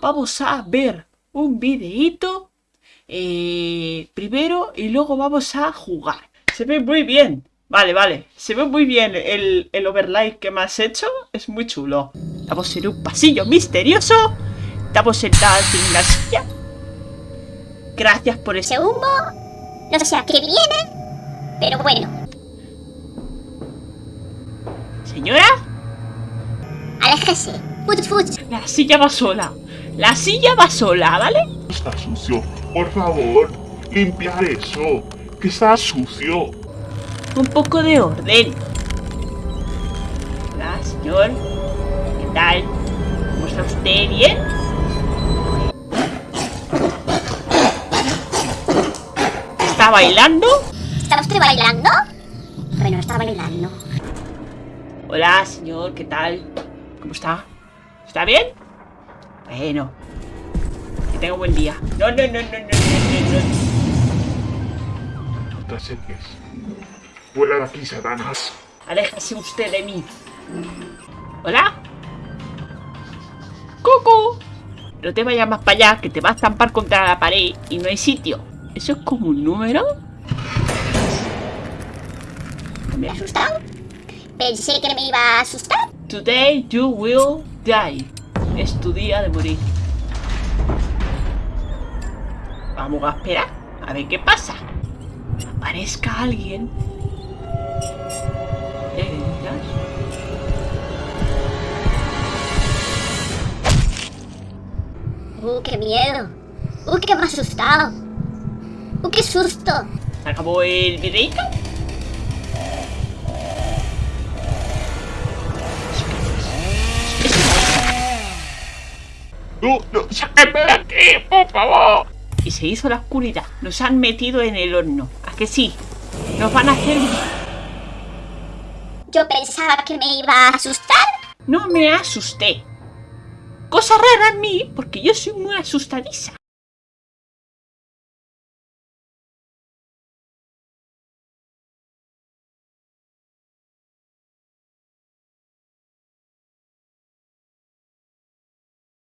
vamos a ver un videíto eh, primero y luego vamos a jugar. Se ve muy bien. Vale, vale. Se ve muy bien el, el overlay que me has hecho. Es muy chulo. Estamos en un pasillo misterioso. Estamos sentados en una silla. Gracias por ese... Humo, no sé a qué viene, pero bueno, Señora, aléjese. La silla va sola. La silla va sola, ¿vale? Está sucio. Por favor, limpiar eso. Que está sucio. Un poco de orden. Hola, señor. ¿Qué tal? ¿Cómo está usted? ¿Bien? ¿Está bailando? ¿Está usted bailando? Bueno, está bailando. Hola, señor. ¿Qué tal? ¿Cómo está? ¿Está bien? Bueno. Que tenga un buen día. No, no, no, no, no, no, no, No te acerques. Fuera de aquí, Satanás. Aléjese usted de mí. ¿Hola? ¡Cucu! No te vayas más para allá, que te vas a estampar contra la pared y no hay sitio. ¿Eso es como un número? ¿Me ha asustado? Pensé que me iba a asustar. Today you will die. Es tu día de morir. Vamos a esperar a ver qué pasa. Aparezca alguien. Uh, qué miedo. Uh, que me ha asustado. Uh, qué susto. ¿Se acabó el videito? No, no, sáquenme de aquí, por favor. Y se hizo la oscuridad. Nos han metido en el horno. ¿A que sí? Nos van a hacer... Yo pensaba que me iba a asustar. No me asusté. Cosa rara en mí, porque yo soy muy asustadiza.